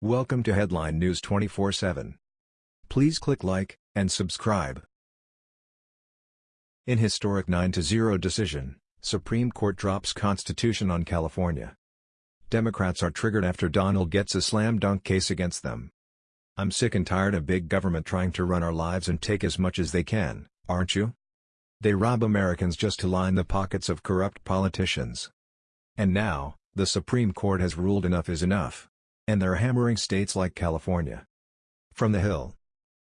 Welcome to Headline News 24/7. Please click like and subscribe. In historic 9-0 decision, Supreme Court drops Constitution on California. Democrats are triggered after Donald gets a slam dunk case against them. I'm sick and tired of big government trying to run our lives and take as much as they can, aren't you? They rob Americans just to line the pockets of corrupt politicians. And now, the Supreme Court has ruled enough is enough. And they're hammering states like California. From the Hill.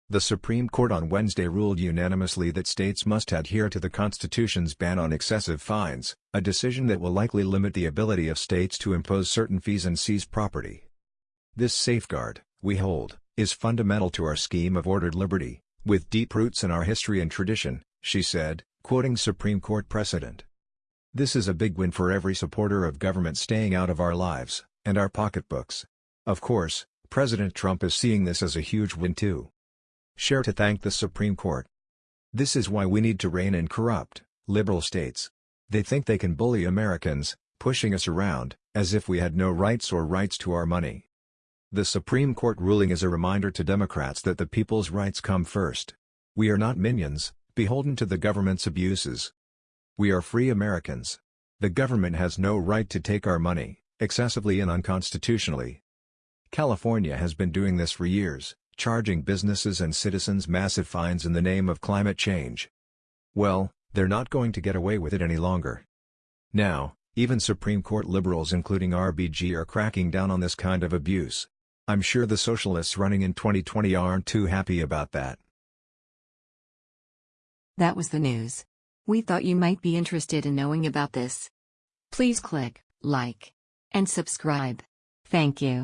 The Supreme Court on Wednesday ruled unanimously that states must adhere to the Constitution's ban on excessive fines, a decision that will likely limit the ability of states to impose certain fees and seize property. This safeguard, we hold, is fundamental to our scheme of ordered liberty, with deep roots in our history and tradition, she said, quoting Supreme Court precedent. This is a big win for every supporter of government staying out of our lives, and our pocketbooks. Of course, President Trump is seeing this as a huge win too. Share to thank the Supreme Court. This is why we need to rein in corrupt, liberal states. They think they can bully Americans, pushing us around, as if we had no rights or rights to our money. The Supreme Court ruling is a reminder to Democrats that the people's rights come first. We are not minions, beholden to the government's abuses. We are free Americans. The government has no right to take our money, excessively and unconstitutionally. California has been doing this for years, charging businesses and citizens massive fines in the name of climate change. Well, they're not going to get away with it any longer. Now, even Supreme Court liberals including RBG are cracking down on this kind of abuse. I'm sure the socialists running in 2020 aren't too happy about that. That was the news. We thought you might be interested in knowing about this. Please click like and subscribe. Thank you.